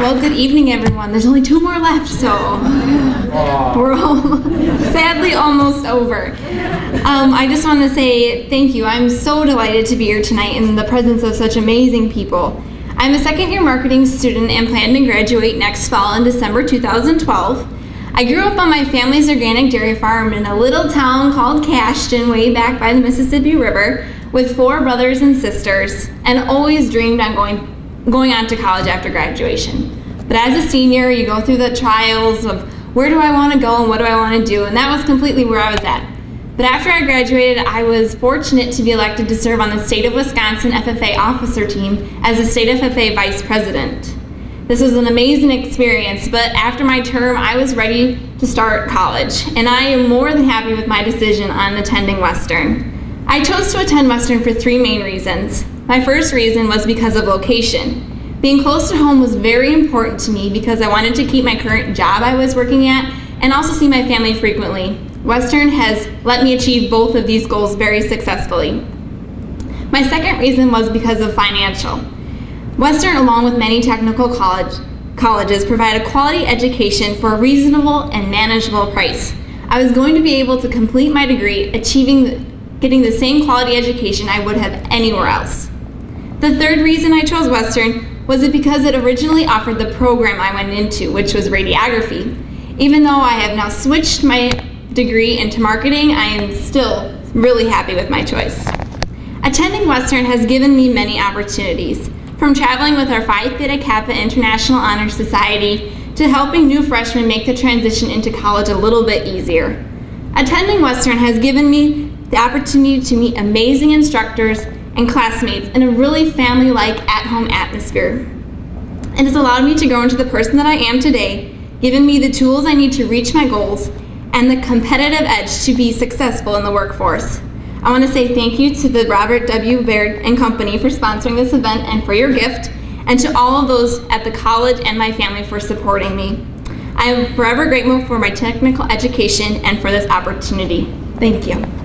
Well, good evening, everyone. There's only two more left, so we're all sadly almost over. Um, I just want to say thank you. I'm so delighted to be here tonight in the presence of such amazing people. I'm a second year marketing student and plan to graduate next fall in December 2012. I grew up on my family's organic dairy farm in a little town called Cashton way back by the Mississippi River with four brothers and sisters and always dreamed on going going on to college after graduation. But as a senior, you go through the trials of where do I want to go and what do I want to do, and that was completely where I was at. But after I graduated, I was fortunate to be elected to serve on the State of Wisconsin FFA officer team as a State FFA Vice President. This was an amazing experience, but after my term, I was ready to start college, and I am more than happy with my decision on attending Western. I chose to attend Western for three main reasons. My first reason was because of location. Being close to home was very important to me because I wanted to keep my current job I was working at and also see my family frequently. Western has let me achieve both of these goals very successfully. My second reason was because of financial. Western, along with many technical college, colleges, provide a quality education for a reasonable and manageable price. I was going to be able to complete my degree, achieving getting the same quality education I would have anywhere else. The third reason I chose Western was it because it originally offered the program I went into, which was radiography. Even though I have now switched my degree into marketing, I am still really happy with my choice. Attending Western has given me many opportunities, from traveling with our Phi Theta Kappa International Honor Society to helping new freshmen make the transition into college a little bit easier. Attending Western has given me the opportunity to meet amazing instructors and classmates in a really family-like at-home atmosphere. It has allowed me to grow into the person that I am today, giving me the tools I need to reach my goals and the competitive edge to be successful in the workforce. I want to say thank you to the Robert W. Baird and Company for sponsoring this event and for your gift, and to all of those at the college and my family for supporting me. I am forever grateful for my technical education and for this opportunity. Thank you.